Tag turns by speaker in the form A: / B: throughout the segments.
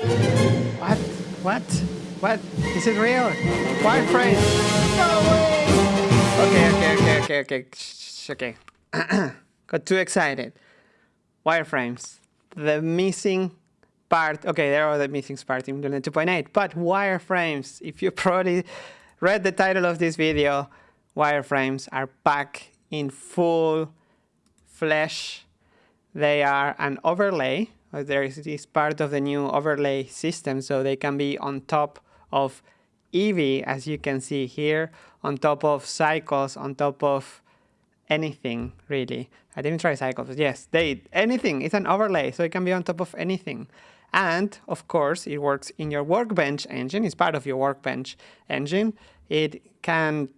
A: What? What? What? Is it real? Wireframes? No way! Okay, okay, okay, okay, okay. Shh, okay. Got too excited. Wireframes. The missing part. Okay, there are the missing parts in Blender 2.8. But wireframes, if you probably read the title of this video, wireframes are back in full flesh. They are an overlay. There is this part of the new overlay system, so they can be on top of Eevee, as you can see here, on top of cycles, on top of anything, really. I didn't try cycles, yes, they anything. It's an overlay, so it can be on top of anything. And of course, it works in your Workbench engine. It's part of your Workbench engine. It can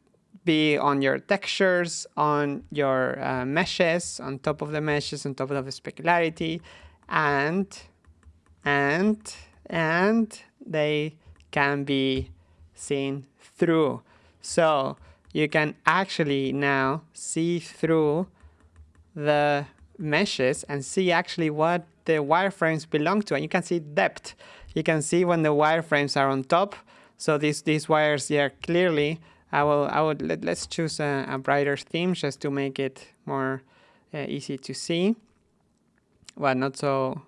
A: be on your textures, on your uh, meshes, on top of the meshes, on top of the specularity, and and and they can be seen through. So you can actually now see through the meshes and see actually what the wireframes belong to. And you can see depth. You can see when the wireframes are on top. So these, these wires here clearly, I will, I would, let, let's choose a, a brighter theme just to make it more uh, easy to see. Well, not so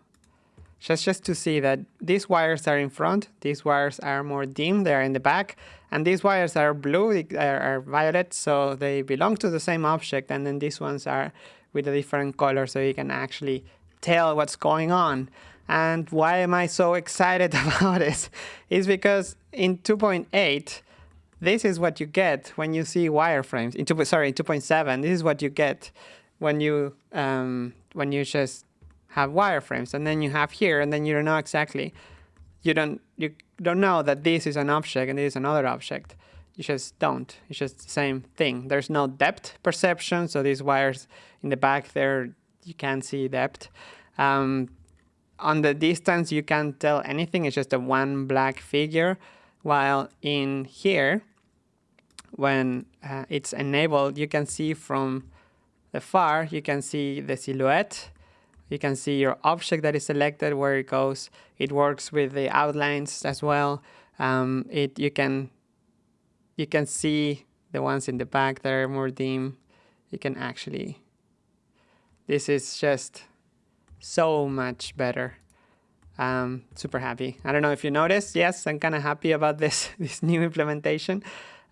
A: just, just to see that these wires are in front, these wires are more dim, they are in the back, and these wires are blue, they are, are violet, so they belong to the same object, and then these ones are with a different color, so you can actually tell what's going on. And why am I so excited about this? Is because in 2.8, this is what you get when you see wireframes. In two, sorry, in 2.7, this is what you get when you um, when you just have wireframes and then you have here and then you don't know exactly you don't you don't know that this is an object and this is another object. You just don't. It's just the same thing. There's no depth perception so these wires in the back there you can't see depth. Um, on the distance you can't tell anything. It's just a one black figure while in here when uh, it's enabled you can see from the far you can see the silhouette you can see your object that is selected, where it goes. It works with the outlines as well. Um, it you can you can see the ones in the back that are more dim. You can actually. This is just so much better. Um, super happy. I don't know if you noticed. Yes, I'm kind of happy about this this new implementation.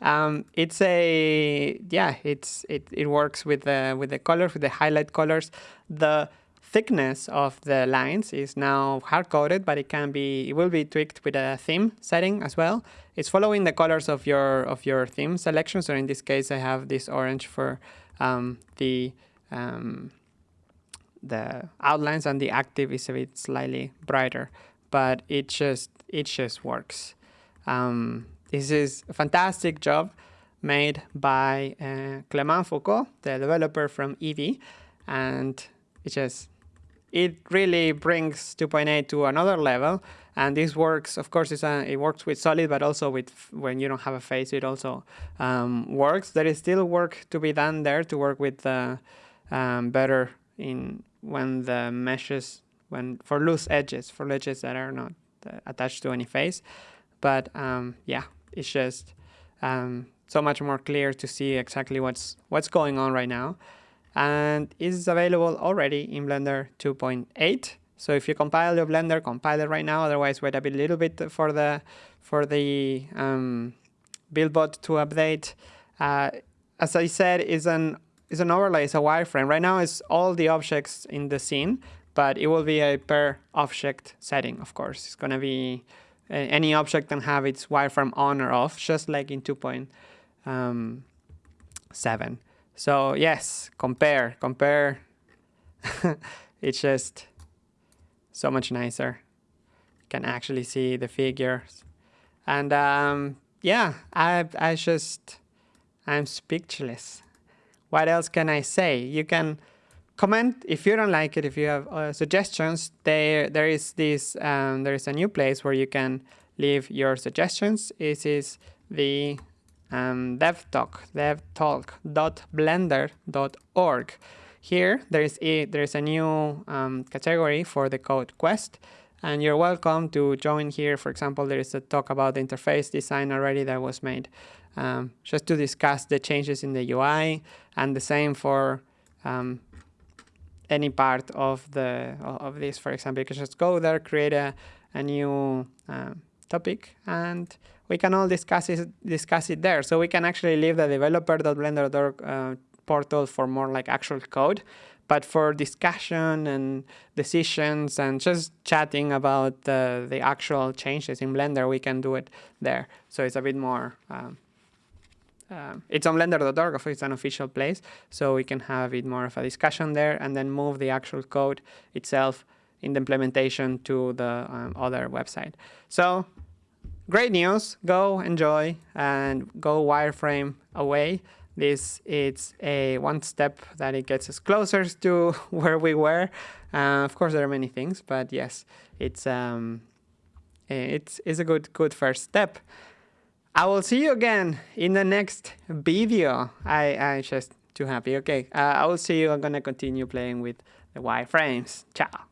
A: Um, it's a yeah, it's it it works with the with the colors with the highlight colors. The thickness of the lines is now hard-coded, but it can be, it will be tweaked with a theme setting as well. It's following the colors of your of your theme selection. So in this case, I have this orange for um, the um, the outlines, and the active is a bit slightly brighter, but it just it just works. Um, this is a fantastic job made by uh, Clément Foucault, the developer from Eevee, and it just it really brings 2.8 to another level. And this works, of course, a, it works with solid, but also with when you don't have a face, it also um, works. There is still work to be done there to work with the um, better in when the meshes, when for loose edges, for edges that are not uh, attached to any face. But um, yeah, it's just um, so much more clear to see exactly what's what's going on right now and is available already in Blender 2.8. So if you compile your Blender, compile it right now. Otherwise, wait a bit, little bit for the for the um, buildbot to update. Uh, as I said, is an is an overlay, it's a wireframe. Right now, it's all the objects in the scene, but it will be a per object setting. Of course, it's gonna be any object can have its wireframe on or off, just like in 2.7. So yes, compare, compare. it's just so much nicer. You can actually see the figures. And um, yeah, I, I just, I'm speechless. What else can I say? You can comment if you don't like it, if you have uh, suggestions. There, there is this, um, there is a new place where you can leave your suggestions. This is the um, devtalk, devtalk.blender.org. Here there is a there is a new um, category for the code quest, and you're welcome to join here. For example, there is a talk about the interface design already that was made um, just to discuss the changes in the UI and the same for um, any part of the of this. For example, you can just go there, create a, a new um, topic, and we can all discuss it, discuss it there. So we can actually leave the developer.blender.org uh, portal for more like actual code. But for discussion and decisions and just chatting about the, the actual changes in Blender, we can do it there. So it's a bit more um, um, it's on blender.org, it's an official place, so we can have a bit more of a discussion there and then move the actual code itself in the implementation to the um, other website. So great news, go enjoy and go wireframe away. This is a one step that it gets us closer to where we were. Uh, of course, there are many things, but yes, it's um, it's, it's a good good first step. I will see you again in the next video. I, I just too happy. Okay, uh, I will see you. I'm gonna continue playing with the wireframes. Ciao.